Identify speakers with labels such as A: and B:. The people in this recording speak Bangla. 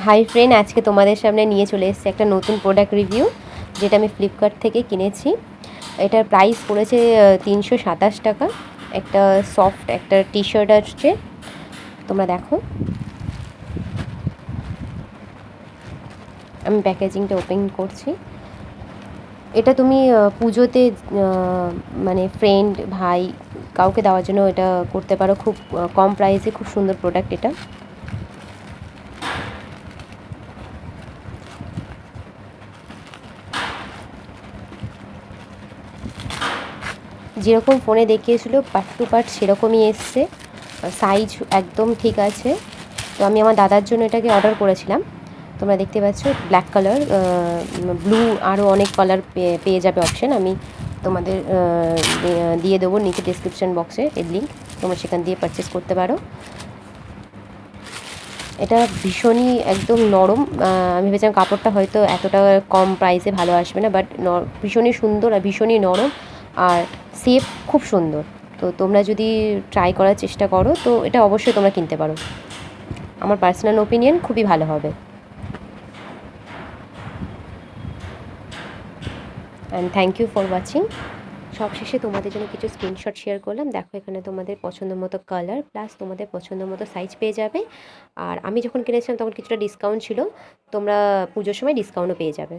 A: হাই ফ্রেন্ড আজকে তোমাদের সামনে নিয়ে চলে এসেছি একটা নতুন প্রোডাক্ট রিভিউ যেটা আমি ফ্লিপকার্ট থেকে কিনেছি। এটার প্রাইস পড়েছে তিনশো সাতাশ টাকা। একটা সফট একটা টি শার্ট আসছে। তোমরা দেখো। আমি প্যাকেজিংটা ওপেন করছি। এটা তুমি পুজোতে মানে ফ্রেন্ড ভাই, কাউকে দেওয়ার জন্য এটা করতে পারো। খুব কম প্রাইসে খুব সুন্দর প্রোডাক্ট এটা। যেরকম ফোনে দেখিয়েছিল পার্ট টু পার্ট সেরকমই এসছে। সাইজ একদম ঠিক আছে। তো আমি আমার দাদার জন্য এটাকে অর্ডার করেছিলাম। তোমরা দেখতে পাচ্ছ ব্ল্যাক কালার ব্লু আরও অনেক কালার পেয়ে যাবে অপশন আমি তোমাদের দিয়ে- দেবো নিচে ডিসক্রিপশন বক্সে এর লিঙ্ক তোমরা সেখান দিয়ে পারচেস করতে পারো। এটা ভীষণই একদম নরম। আমি ভেবেছিলাম কাপড়টা হয়তো এতটা কম প্রাইসে ভালো আসবে না বাট ভীষণই সুন্দর আর ভীষণই নরম। আর সেফ খুব সুন্দর। তো তোমরা যদি ট্রাই করার চেষ্টা করো, তো এটা অবশ্যই তোমরা কিনতে পারো। আমার পার্সোনাল ওপিনিয়ন খুবই ভালো হবে। And thank you for watching সবশেষে তোমাদের জন্য কিছু স্ক্রিনশট শেয়ার করলাম। দেখো এখানে তোমাদের পছন্দ মতো কালার প্লাস তোমাদের পছন্দ মতো সাইজ পেয়ে যাবে। আর আমি যখন কিনেছিলাম, তখন কিছুটা ডিসকাউন্ট ছিল। তোমরা পুজোর সময় ডিসকাউন্টও পেয়ে যাবে।